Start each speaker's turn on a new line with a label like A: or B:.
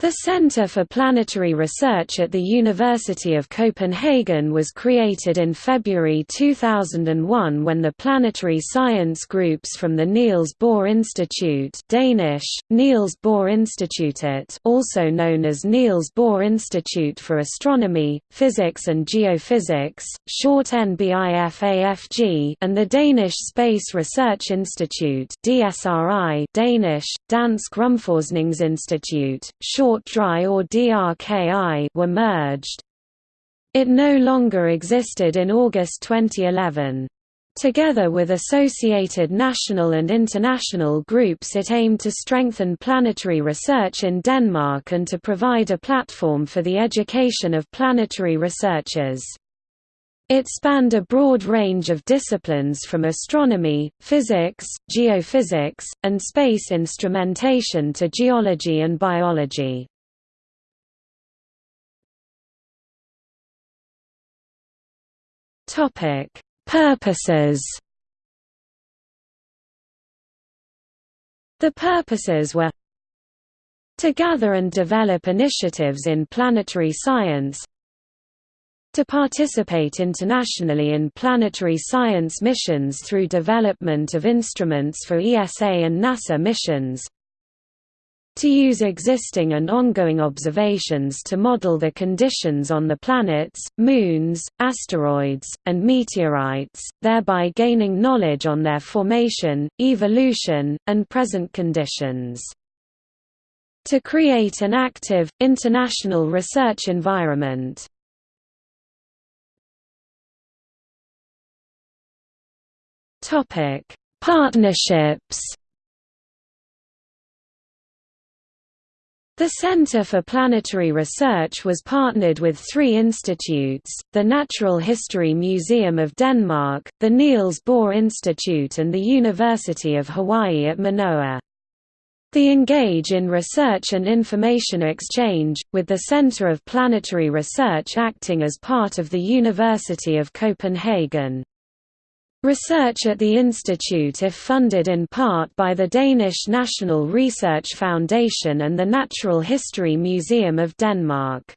A: The Centre for Planetary Research at the University of Copenhagen was created in February 2001 when the planetary science groups from the Niels Bohr Institute Danish, Niels Bohr Institutet also known as Niels Bohr Institute for Astronomy, Physics and Geophysics, short NBIFAFG and the Danish Space Research Institute DSRI Danish, Dansk Rumforskningsinstitut, short Or DRKI were merged. It no longer existed in August 2011. Together with associated national and international groups it aimed to strengthen planetary research in Denmark and to provide a platform for the education of planetary researchers. It spanned a broad range of disciplines from astronomy, physics, geophysics, and space instrumentation to geology and biology. Purposes The purposes were to gather and develop initiatives in planetary science to participate internationally in planetary science missions through development of instruments for ESA and NASA missions to use existing and ongoing observations to model the conditions on the planets, moons, asteroids, and meteorites, thereby gaining knowledge on their formation, evolution, and present conditions. To create an active, international research environment Topic: Partnerships. The Center for Planetary Research was partnered with three institutes, the Natural History Museum of Denmark, the Niels Bohr Institute and the University of Hawaii at Manoa. They engage in research and information exchange, with the Center of Planetary Research acting as part of the University of Copenhagen. Research at the institute if funded in part by the Danish National Research Foundation and the Natural History Museum of Denmark.